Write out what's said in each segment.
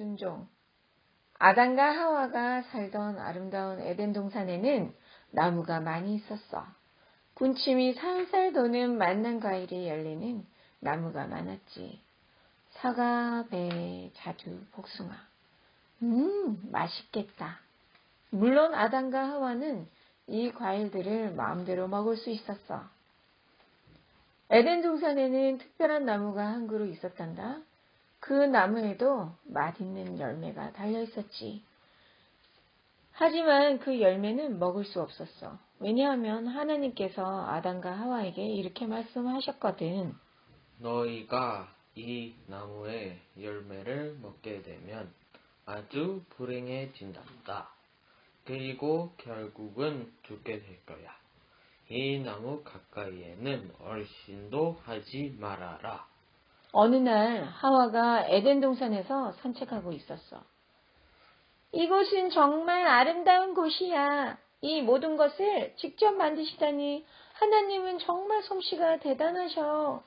순종 아담과 하와가 살던 아름다운 에덴 동산에는 나무가 많이 있었어. 군침이 살살 도는 만난 과일이 열리는 나무가 많았지. 사과, 배, 자두, 복숭아. 음, 맛있겠다. 물론 아담과 하와는 이 과일들을 마음대로 먹을 수 있었어. 에덴 동산에는 특별한 나무가 한 그루 있었단다. 그 나무에도 맛있는 열매가 달려 있었지. 하지만 그 열매는 먹을 수 없었어. 왜냐하면 하나님께서 아담과 하와에게 이렇게 말씀하셨거든. 너희가 이 나무의 열매를 먹게 되면 아주 불행해진단다. 그리고 결국은 죽게 될 거야. 이 나무 가까이에는 얼씬도 하지 말아라. 어느 날 하와가 에덴 동산에서 산책하고 있었어. 이곳은 정말 아름다운 곳이야. 이 모든 것을 직접 만드시다니 하나님은 정말 솜씨가 대단하셔.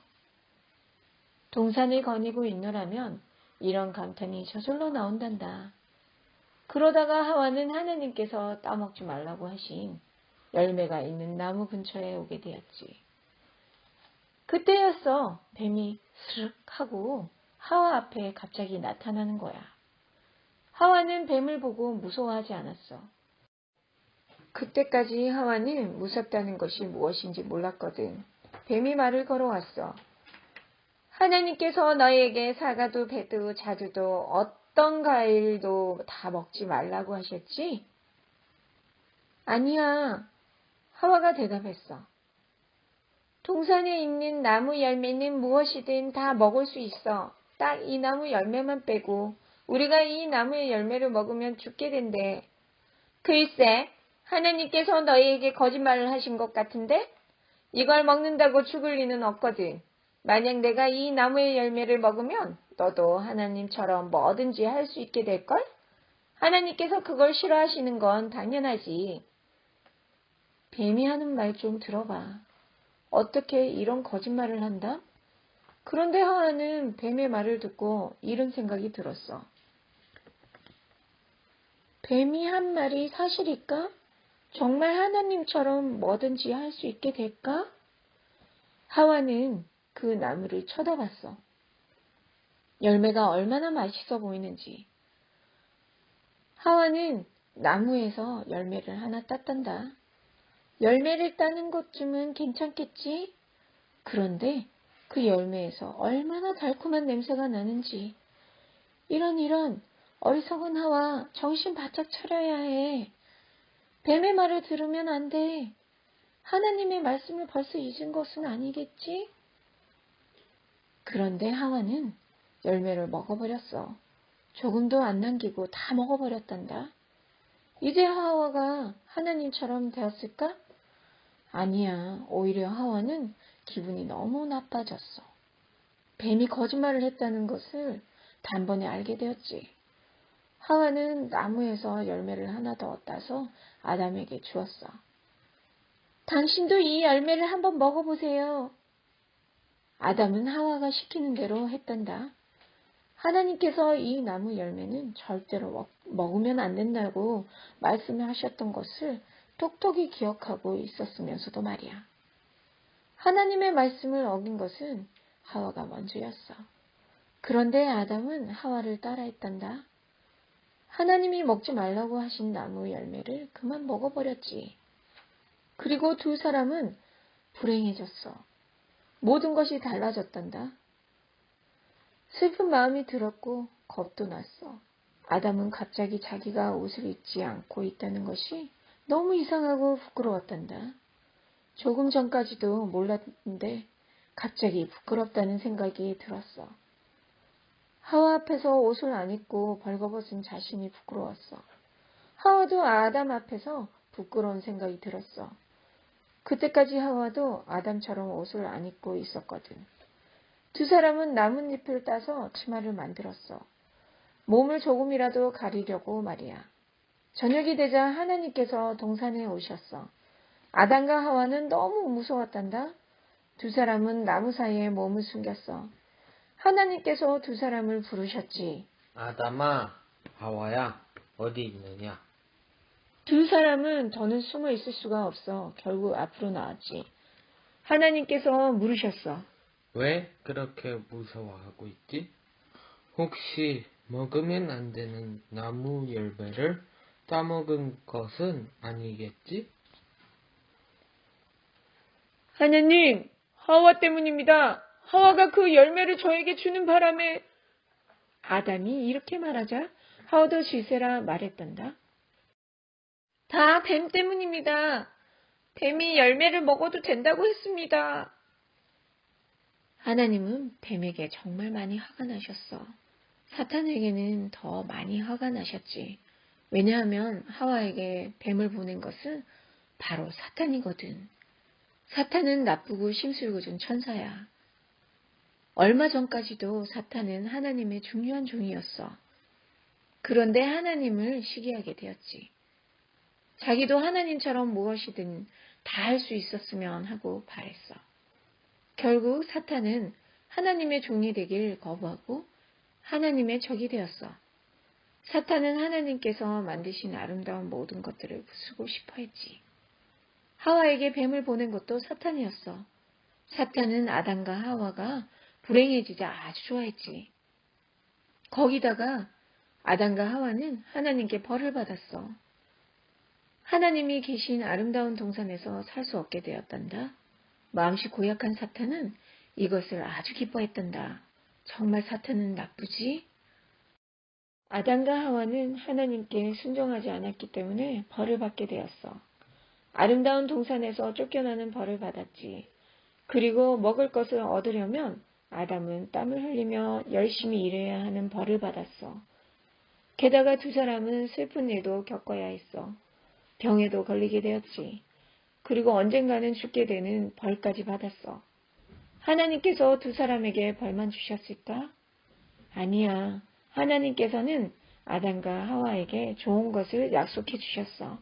동산을 거니고 있노라면 이런 감탄이 저절로 나온단다. 그러다가 하와는 하나님께서 따먹지 말라고 하신 열매가 있는 나무 근처에 오게 되었지. 그때였어. 뱀이 스륵 하고 하와 앞에 갑자기 나타나는 거야. 하와는 뱀을 보고 무서워하지 않았어. 그때까지 하와는 무섭다는 것이 무엇인지 몰랐거든. 뱀이 말을 걸어왔어. 하나님께서 너에게 사과도 배도 자두도 어떤 과일도 다 먹지 말라고 하셨지? 아니야. 하와가 대답했어. 동산에 있는 나무 열매는 무엇이든 다 먹을 수 있어. 딱 이 나무 열매만 빼고 우리가 이 나무의 열매를 먹으면 죽게 된대. 글쎄, 하나님께서 너희에게 거짓말을 하신 것 같은데? 이걸 먹는다고 죽을 리는 없거든. 만약 내가 이 나무의 열매를 먹으면 너도 하나님처럼 뭐든지 할 수 있게 될걸? 하나님께서 그걸 싫어하시는 건 당연하지. 뱀이 하는 말 좀 들어봐. 어떻게 이런 거짓말을 한다? 그런데 하와는 뱀의 말을 듣고 이런 생각이 들었어. 뱀이 한 말이 사실일까? 정말 하나님처럼 뭐든지 할 수 있게 될까? 하와는 그 나무를 쳐다봤어. 열매가 얼마나 맛있어 보이는지. 하와는 나무에서 열매를 하나 땄단다. 열매를 따는 것쯤은 괜찮겠지? 그런데 그 열매에서 얼마나 달콤한 냄새가 나는지. 이런 이런 어리석은 하와 정신 바짝 차려야 해. 뱀의 말을 들으면 안 돼. 하나님의 말씀을 벌써 잊은 것은 아니겠지? 그런데 하와는 열매를 먹어버렸어. 조금도 안 남기고 다 먹어버렸단다. 이제 하와가 하나님처럼 되었을까? 아니야. 오히려 하와는 기분이 너무 나빠졌어. 뱀이 거짓말을 했다는 것을 단번에 알게 되었지. 하와는 나무에서 열매를 하나 더 따서 아담에게 주었어. 당신도 이 열매를 한번 먹어보세요. 아담은 하와가 시키는 대로 했단다. 하나님께서 이 나무 열매는 절대로 먹 으면 안 된다고 말씀을 하셨던 것을 똑똑히 기억하고 있었으면서도 말이야. 하나님의 말씀을 어긴 것은 하와가 먼저였어. 그런데 아담은 하와를 따라했단다. 하나님이 먹지 말라고 하신 나무 열매를 그만 먹어버렸지. 그리고 두 사람은 불행해졌어. 모든 것이 달라졌단다. 슬픈 마음이 들었고 겁도 났어. 아담은 갑자기 자기가 옷을 입지 않고 있다는 것이 너무 이상하고 부끄러웠단다. 조금 전까지도 몰랐는데 갑자기 부끄럽다는 생각이 들었어. 하와 앞에서 옷을 안 입고 벌거벗은 자신이 부끄러웠어. 하와도 아담 앞에서 부끄러운 생각이 들었어. 그때까지 하와도 아담처럼 옷을 안 입고 있었거든. 두 사람은 나뭇잎을 따서 치마를 만들었어. 몸을 조금이라도 가리려고 말이야. 저녁이 되자 하나님께서 동산에 오셨어. 아담과 하와는 너무 무서웠단다. 두 사람은 나무 사이에 몸을 숨겼어. 하나님께서 두 사람을 부르셨지. 아담아, 하와야, 어디 있느냐? 두 사람은 더는 숨어 있을 수가 없어 결국 앞으로 나왔지. 하나님께서 물으셨어. 왜 그렇게 무서워하고 있지? 혹시 먹으면 안 되는 나무 열매를 따먹은 것은 아니겠지? 하나님, 하와 때문입니다. 하와가 그 열매를 저에게 주는 바람에 아담이 이렇게 말하자 하와도 질세라 말했단다. 다 뱀 때문입니다. 뱀이 열매를 먹어도 된다고 했습니다. 하나님은 뱀에게 정말 많이 화가 나셨어. 사탄에게는 더 많이 화가 나셨지. 왜냐하면 하와에게 뱀을 보낸 것은 바로 사탄이거든. 사탄은 나쁘고 심술궂은 천사야. 얼마 전까지도 사탄은 하나님의 중요한 종이었어. 그런데 하나님을 시기하게 되었지. 자기도 하나님처럼 무엇이든 다 할 수 있었으면 하고 바랬어. 결국 사탄은 하나님의 종이 되길 거부하고 하나님의 적이 되었어. 사탄은 하나님께서 만드신 아름다운 모든 것들을 부수고 싶어 했지. 하와에게 뱀을 보낸 것도 사탄이었어. 사탄은 아담과 하와가 불행해지자 아주 좋아했지. 거기다가 아담과 하와는 하나님께 벌을 받았어. 하나님이 계신 아름다운 동산에서 살 수 없게 되었단다. 마음씨 고약한 사탄은 이것을 아주 기뻐했단다. 정말 사탄은 나쁘지? 아담과 하와는 하나님께 순종하지 않았기 때문에 벌을 받게 되었어. 아름다운 동산에서 쫓겨나는 벌을 받았지. 그리고 먹을 것을 얻으려면 아담은 땀을 흘리며 열심히 일해야 하는 벌을 받았어. 게다가 두 사람은 슬픈 일도 겪어야 했어. 병에도 걸리게 되었지. 그리고 언젠가는 죽게 되는 벌까지 받았어. 하나님께서 두 사람에게 벌만 주셨을까? 아니야. 하나님께서는 아담과 하와에게 좋은 것을 약속해 주셨어.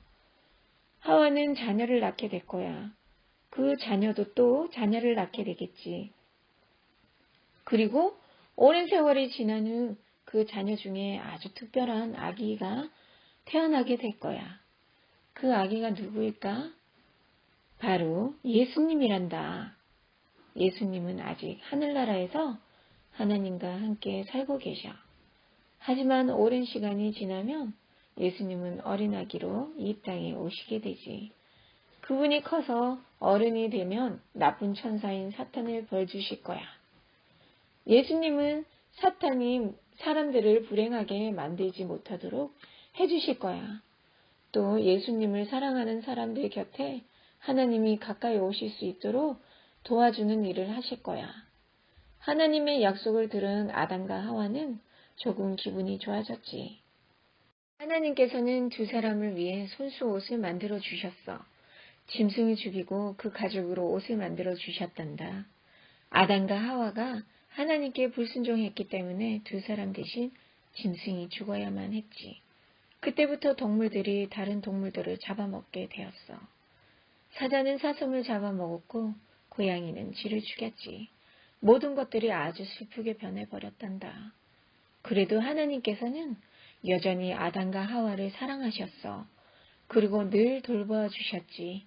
하와는 자녀를 낳게 될 거야. 그 자녀도 또 자녀를 낳게 되겠지. 그리고 오랜 세월이 지난 후 그 자녀 중에 아주 특별한 아기가 태어나게 될 거야. 그 아기가 누구일까? 바로 예수님이란다. 예수님은 아직 하늘나라에서 하나님과 함께 살고 계셔. 하지만 오랜 시간이 지나면 예수님은 어린 아기로 이 땅에 오시게 되지. 그분이 커서 어른이 되면 나쁜 천사인 사탄을 벌 주실 거야. 예수님은 사탄이 사람들을 불행하게 만들지 못하도록 해주실 거야. 또 예수님을 사랑하는 사람들 곁에 하나님이 가까이 오실 수 있도록 도와주는 일을 하실 거야. 하나님의 약속을 들은 아담과 하와는 조금 기분이 좋아졌지. 하나님께서는 두 사람을 위해 손수 옷을 만들어 주셨어. 짐승을 죽이고 그 가죽으로 옷을 만들어 주셨단다. 아담과 하와가 하나님께 불순종했기 때문에 두 사람 대신 짐승이 죽어야만 했지. 그때부터 동물들이 다른 동물들을 잡아먹게 되었어. 사자는 사슴을 잡아먹었고 고양이는 쥐를 죽였지. 모든 것들이 아주 슬프게 변해버렸단다. 그래도 하나님께서는 여전히 아담과 하와를 사랑하셨어. 그리고 늘 돌보아 주셨지.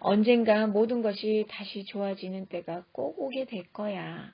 언젠가 모든 것이 다시 좋아지는 때가 꼭 오게 될 거야.